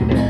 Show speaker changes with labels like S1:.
S1: Yeah.